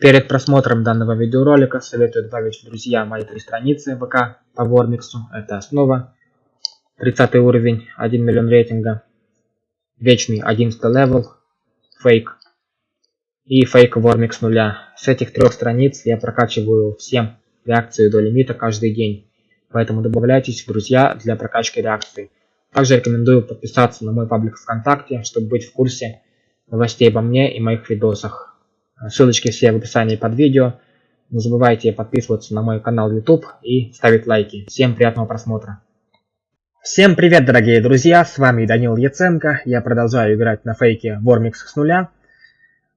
Перед просмотром данного видеоролика советую добавить друзья мои три страницы ВК по Вормиксу. Это основа, 30 уровень, 1 миллион рейтинга, вечный 11 level, фейк и фейк Вормикс нуля. С этих трех страниц я прокачиваю всем реакции до лимита каждый день. Поэтому добавляйтесь в друзья для прокачки реакции. Также рекомендую подписаться на мой паблик ВКонтакте, чтобы быть в курсе новостей обо мне и моих видосах. Ссылочки все в описании под видео. Не забывайте подписываться на мой канал YouTube и ставить лайки. Всем приятного просмотра. Всем привет, дорогие друзья, с вами Данил Яценко. Я продолжаю играть на фейке Вормикс с нуля.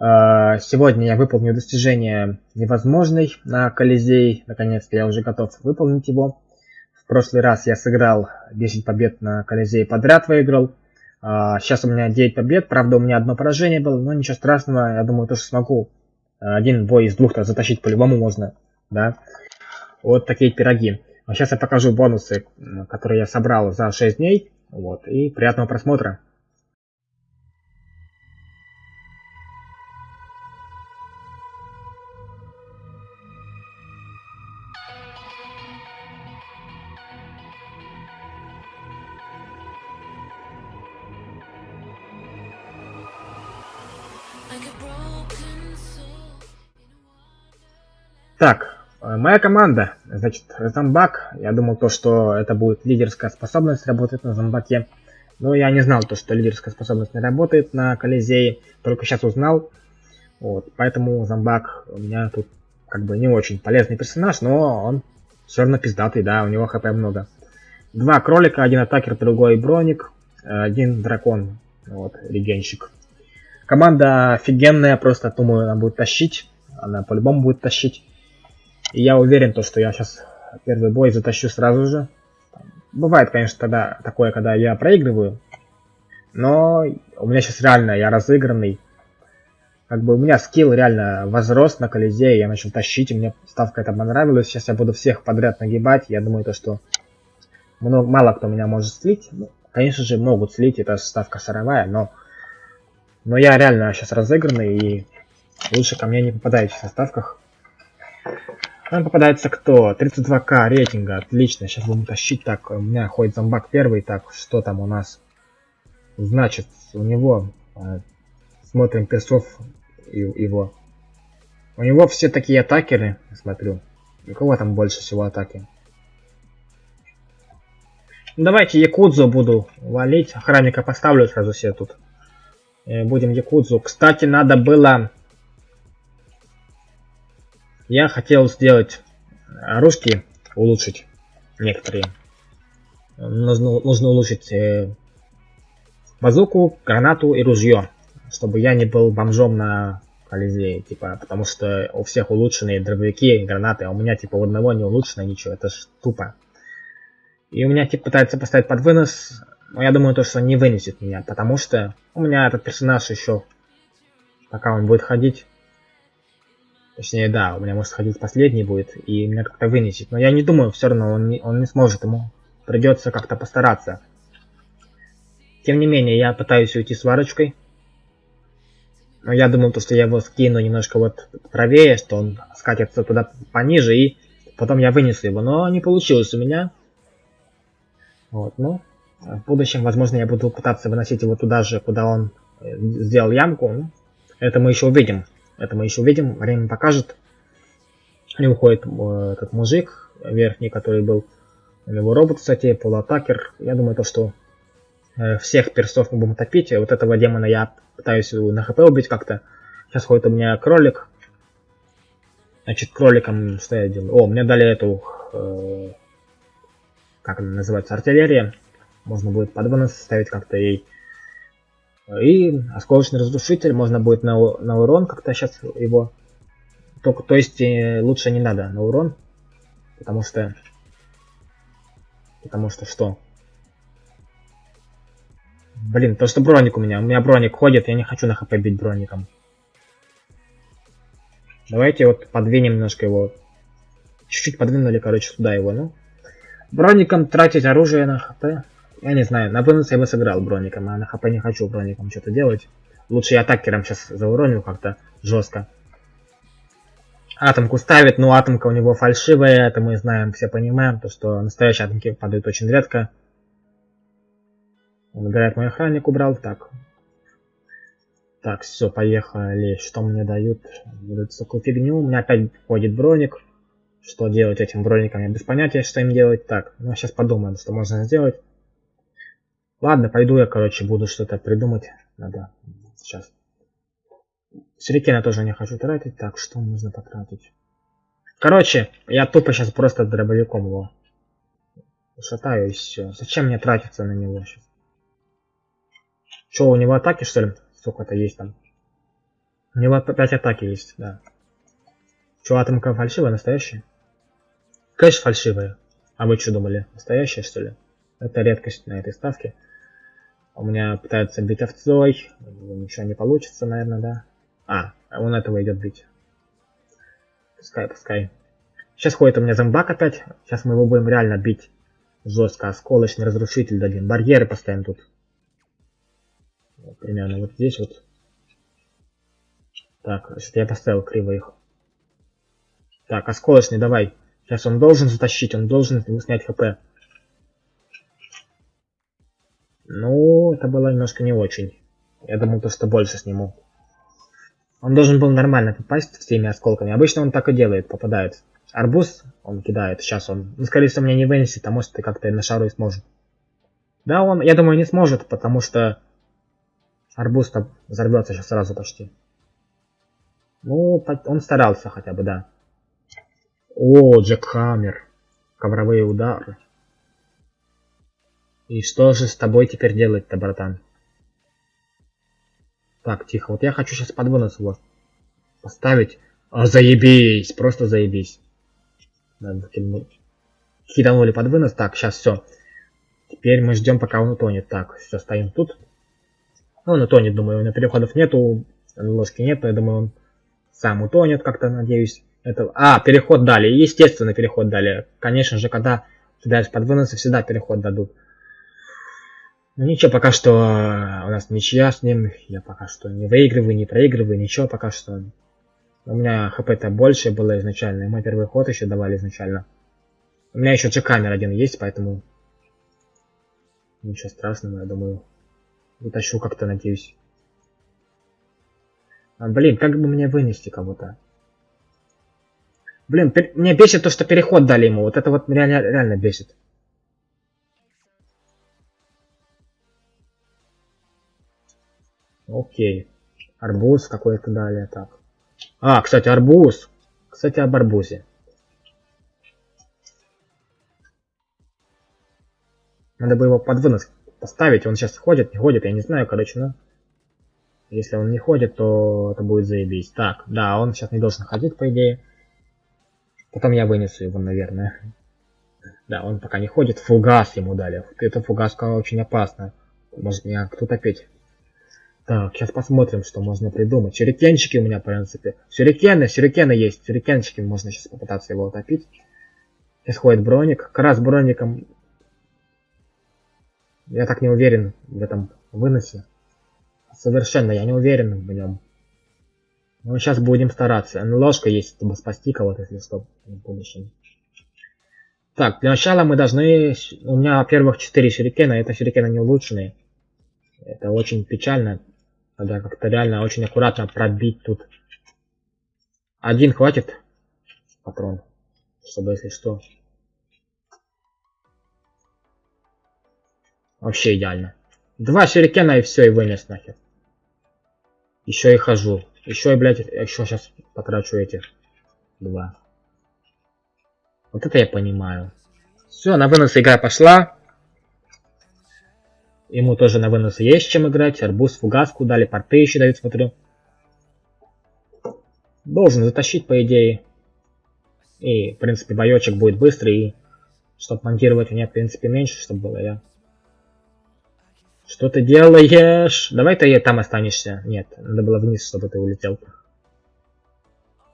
Э, сегодня я выполню достижение невозможный на Колизей. Наконец-то я уже готов выполнить его. В прошлый раз я сыграл 10 побед на Колизей подряд выиграл. Сейчас а, у меня 9 побед, правда у меня одно поражение было, но ничего страшного, я думаю, тоже смогу. Один бой из двух-то затащить по-любому можно, да. Вот такие пироги. А сейчас я покажу бонусы, которые я собрал за 6 дней. Вот, и приятного просмотра. Так, э, моя команда, значит, зомбак. Я думал то, что это будет лидерская способность работать на зомбаке. Но я не знал то, что лидерская способность не работает на Колизее. Только сейчас узнал. Вот, поэтому зомбак у меня тут как бы не очень полезный персонаж, но он все равно пиздатый, да, у него хп много. Два кролика, один атакер, другой броник, один дракон, вот, регенщик. Команда офигенная, просто думаю, она будет тащить. Она по-любому будет тащить. И я уверен, то, что я сейчас первый бой затащу сразу же. Бывает, конечно, тогда такое, когда я проигрываю. Но у меня сейчас реально, я разыгранный. Как бы у меня скилл реально возрос на Колизее, я начал тащить, и мне ставка это понравилась. Сейчас я буду всех подряд нагибать. Я думаю, то, что много, мало кто меня может слить. Ну, конечно же, могут слить, это ставка сыровая, но... Но я реально сейчас разыгранный, и лучше ко мне не попадаете в ставках. Нам попадается кто? 32к рейтинга. Отлично. Сейчас будем тащить. Так, у меня ходит зомбак первый. Так, что там у нас? Значит, у него... Э, смотрим персов его. У него все такие атакеры, смотрю. У кого там больше всего атаки? Давайте Якудзу буду валить. Охранника поставлю сразу все тут. Э, будем Якудзу. Кстати, надо было я хотел сделать русские, улучшить некоторые. Нужно, нужно улучшить э, базуку, гранату и ружье, чтобы я не был бомжом на Колизее, типа, потому что у всех улучшенные дробовики гранаты, а у меня типа у одного не улучшено ничего, это ж тупо. И у меня типа пытается поставить под вынос, но я думаю то, что не вынесет меня, потому что у меня этот персонаж еще, пока он будет ходить, Точнее, да, у меня может ходить последний будет, и меня как-то вынесет. Но я не думаю, все равно он не, он не сможет ему. Придется как-то постараться. Тем не менее, я пытаюсь уйти с варочкой. Но я думал, то, что я его скину немножко вот правее, что он скатится туда пониже, и потом я вынесу его. Но не получилось у меня. Вот, ну, в будущем, возможно, я буду пытаться выносить его туда же, куда он э, сделал ямку. Это мы еще увидим. Это мы еще увидим, время покажет. И уходит э, этот мужик верхний, который был у него робот, кстати, полуатакер. Я думаю, то, что э, всех персов мы будем топить. Вот этого демона я пытаюсь на хп убить как-то. Сейчас ходит у меня кролик. Значит, кроликом что я делаю? О, мне дали эту... Э, как она называется? Артиллерия. Можно будет подвонос ставить как-то ей и осколочный разрушитель можно будет на, на урон как-то сейчас его... Только, то есть э, лучше не надо на урон. Потому что... Потому что что? Блин, то что броник у меня. У меня броник ходит, я не хочу на хп бить броником. Давайте вот подвинем немножко его. Чуть-чуть подвинули, короче, туда его, ну. Броником тратить оружие на хп. Я не знаю, на вынос я бы сыграл броником, а на хп не хочу броником что-то делать. Лучше я атакером сейчас зауронил как-то жестко. атомку ставит, но атомка у него фальшивая, это мы знаем, все понимаем, то что настоящие атомки падают очень редко. Он, говорят, мой охранник убрал, так. Так, все, поехали. Что мне дают? Дают такую фигню. У меня опять входит броник. Что делать этим броником? Я без понятия, что им делать. Так, ну сейчас подумаем, что можно сделать. Ладно, пойду я, короче, буду что-то придумать. Надо сейчас. Сюрикена тоже не хочу тратить. Так, что нужно потратить? Короче, я тупо сейчас просто дробовиком его шатаю и все. Зачем мне тратиться на него сейчас? Что, у него атаки, что ли? Сколько-то есть там. У него 5 атаки есть, да. Что, атомка фальшивая, настоящая? Конечно, фальшивая. А вы что думали? Настоящая, что ли? Это редкость на этой ставке. У меня пытается бить овцой. Ничего не получится, наверное, да? А, он этого идет бить. Пускай, пускай. Сейчас ходит у меня зомбак опять. Сейчас мы его будем реально бить. Жестко. Осколочный разрушитель дадим. Барьеры поставим тут. Вот, примерно вот здесь вот. Так, значит, я поставил криво их. Так, осколочный, давай. Сейчас он должен затащить, он должен снять хп. Ну, это было немножко не очень. Я думал, то, что больше сниму. Он должен был нормально попасть всеми осколками. Обычно он так и делает, попадает. Арбуз он кидает, сейчас он, ну, скорее всего, меня не вынесет, а может, и как-то на шару и сможет. Да, он, я думаю, не сможет, потому что арбуз-то взорвется сейчас сразу почти. Ну, он старался хотя бы, да. О, Джек Хаммер. Ковровые удары. И что же с тобой теперь делать-то, братан? Так, тихо. Вот я хочу сейчас под вынос его поставить. А, заебись! Просто заебись. Надо киднуть. Киданули под вынос. Так, сейчас все. Теперь мы ждем, пока он утонет. Так, все, стоим тут. Ну, он утонет, думаю. У него переходов нету. Ложки нету. Я думаю, он сам утонет как-то, надеюсь. Это... А, переход дали. Естественно, переход дали. Конечно же, когда кидаешь под выносы, всегда переход дадут. Ну ничего, пока что э, у нас ничья с ним. Я пока что не выигрываю, не проигрываю, ничего пока что. У меня хп-то больше было изначально. Мой первый ход еще давали изначально. У меня еще джекамер один есть, поэтому... Ничего страшного, я думаю. Вытащу как-то, надеюсь. А, блин, как бы мне вынести кого-то? Блин, мне бесит то, что переход дали ему. Вот это вот реально, реально бесит. Окей. Арбуз какой-то далее. Так. А, кстати, арбуз. Кстати, об арбузе. Надо бы его под вынос поставить. Он сейчас ходит, не ходит, я не знаю, короче, ну. Если он не ходит, то это будет заебись. Так, да, он сейчас не должен ходить, по идее. Потом я вынесу его, наверное. Да, он пока не ходит. Фугас ему дали. Эта фугаска очень опасна. Может меня кто-то петь. Так, сейчас посмотрим, что можно придумать. Сюрикенчики у меня, в принципе. Сюрикены, сюрикены есть. Сюрикенчики, можно сейчас попытаться его утопить. Сейчас ходит броник. Как раз броником... Я так не уверен в этом выносе. Совершенно я не уверен в нем. Но сейчас будем стараться. Ложка есть, чтобы спасти кого-то, если что, в будущем. Так, для начала мы должны... У меня, во-первых, 4 сюрикена. Это сюрикены не улучшенные. Это очень печально. Надо как-то реально очень аккуратно пробить тут. Один хватит патрон, чтобы если что. Вообще идеально. Два сюрикена и все, и вынес нахер. Еще и хожу. Еще и, блядь, еще сейчас потрачу этих два. Вот это я понимаю. Все, на вынос игра пошла. Ему тоже на вынос есть чем играть. Арбуз, фугаску дали, порты еще дают, смотрю. Должен затащить, по идее. И, в принципе, боечек будет быстрый. И, чтобы монтировать, у меня, в принципе, меньше, чтобы было я. Что ты делаешь? Давай ты там останешься. Нет, надо было вниз, чтобы ты улетел.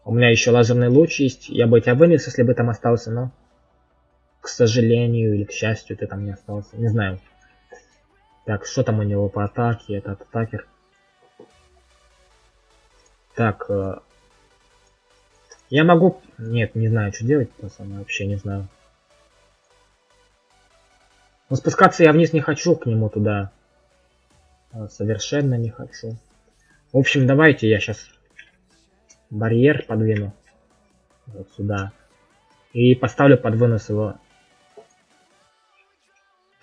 У меня еще лазерный луч есть. Я бы тебя вынес, если бы там остался, но... К сожалению или к счастью, ты там не остался. Не знаю. Так, что там у него по атаке? Этот атакер. Так. Э, Я могу... Нет, не знаю, что делать, пацаны, вообще не знаю. Но спускаться я вниз не хочу к нему туда. А, совершенно не хочу. В общем, давайте я сейчас барьер подвину. Вот сюда. И поставлю под вынос его.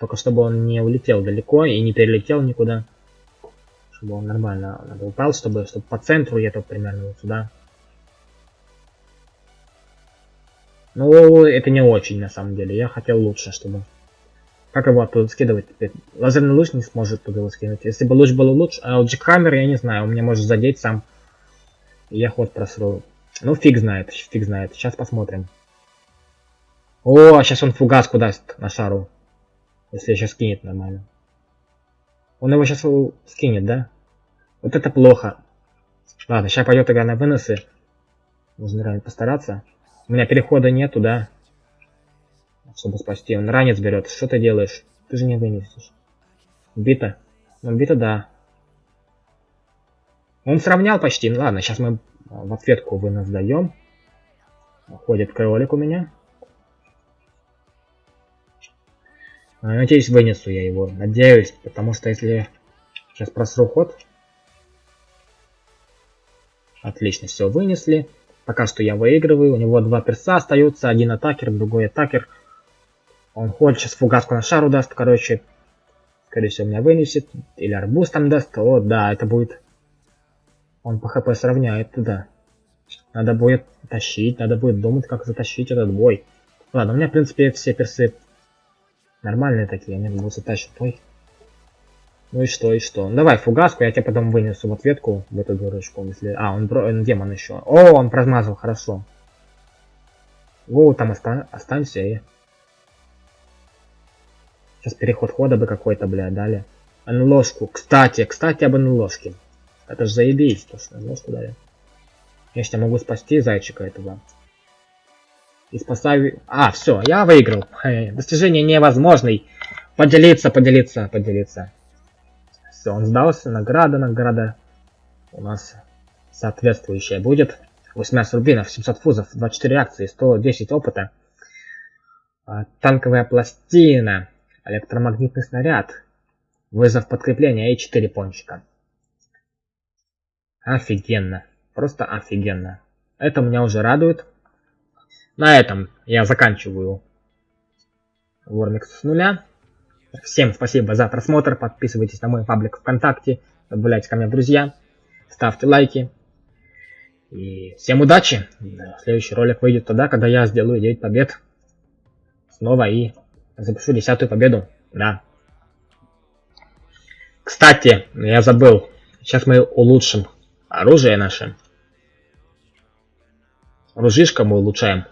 Только чтобы он не улетел далеко и не перелетел никуда. Чтобы он нормально упал, чтобы, чтобы по центру где-то примерно вот сюда. Ну, это не очень на самом деле. Я хотел лучше, чтобы... Как его оттуда скидывать теперь? Лазерный луч не сможет туда его скинуть. Если бы луч был лучше, а Hammer, я не знаю, у меня может задеть сам. И я ход просру. Ну, фиг знает, фиг знает. Сейчас посмотрим. О, сейчас он фугаску даст на шару. Если сейчас скинет нормально. Он его сейчас скинет, да? Вот это плохо. Ладно, сейчас пойдет игра на выносы. Нужно реально постараться. У меня перехода нету, да? Чтобы спасти. Он ранец берет. Что ты делаешь? Ты же не вынесешь. Бита. Ну, бита, да. Он сравнял почти. Ладно, сейчас мы в ответку вынос даем. Ходит кролик у меня. Надеюсь, вынесу я его. Надеюсь, потому что если сейчас просру ход... Отлично, все, вынесли. Пока что я выигрываю. У него два перса остаются. Один атакер, другой атакер. Он ходит, сейчас фугаску на шару даст, короче. Скорее всего, меня вынесет. Или арбуз там даст. О, да, это будет... Он по хп сравняет туда. Надо будет тащить, надо будет думать, как затащить этот бой. Ладно, у меня, в принципе, все персы нормальные такие. Они будут затащить. Ой. Ну и что, и что? Ну, давай фугаску, я тебя потом вынесу в ответку, в эту дурочку, если... А, он, бро... он демон еще. О, он промазал, хорошо. О, там оста... останься и... Сейчас переход хода бы какой-то, бля, дали. ложку. Кстати, кстати, об ложке. Это же заебись, то что ложку дали. Я сейчас могу спасти зайчика этого. И спасаю... А, все, я выиграл. Достижение невозможный. Поделиться, поделиться, поделиться. Все, он сдался. Награда, награда. У нас соответствующая будет. 18 рубинов, 700 фузов, 24 реакции, 110 опыта. А, танковая пластина. Электромагнитный снаряд. Вызов подкрепления и 4 пончика. Офигенно. Просто офигенно. Это меня уже радует. На этом я заканчиваю Вормикс с нуля. Всем спасибо за просмотр. Подписывайтесь на мой паблик ВКонтакте. Добавляйте ко мне друзья. Ставьте лайки. И всем удачи. Следующий ролик выйдет тогда, когда я сделаю 9 побед. Снова и запишу десятую победу. Да. Кстати, я забыл. Сейчас мы улучшим оружие наше. Ружишка мы улучшаем.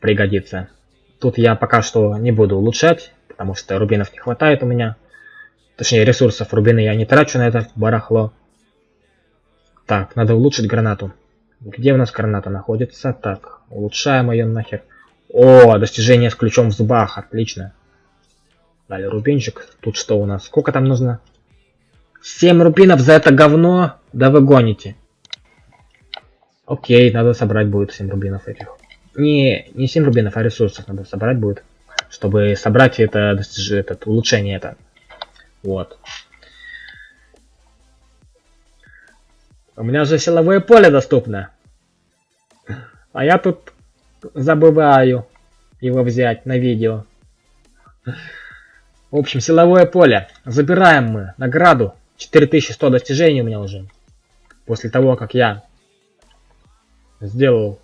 Пригодится. Тут я пока что не буду улучшать, потому что рубинов не хватает у меня. Точнее, ресурсов рубины я не трачу на это барахло. Так, надо улучшить гранату. Где у нас граната находится? Так, улучшаем ее нахер. О, достижение с ключом в зубах, отлично. Далее рубинчик. Тут что у нас? Сколько там нужно? 7 рубинов за это говно? Да вы гоните. Окей, надо собрать будет 7 рубинов этих. Не, не 7 рубинов, а ресурсов надо собрать будет. Чтобы собрать это, достиж... этот, улучшение это. Вот. У меня же силовое поле доступно. А я тут забываю его взять на видео. В общем, силовое поле. Забираем мы награду. 4100 достижений у меня уже. После того, как я сделал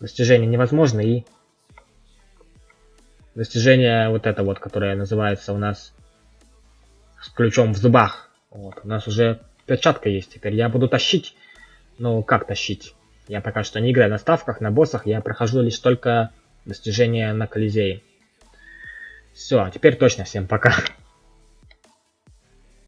достижение невозможно и достижение вот это вот, которое называется у нас с ключом в зубах. Вот, у нас уже перчатка есть. Теперь я буду тащить. Ну, как тащить? Я пока что не играю на ставках, на боссах. Я прохожу лишь только достижения на Колизее. Все, теперь точно всем пока.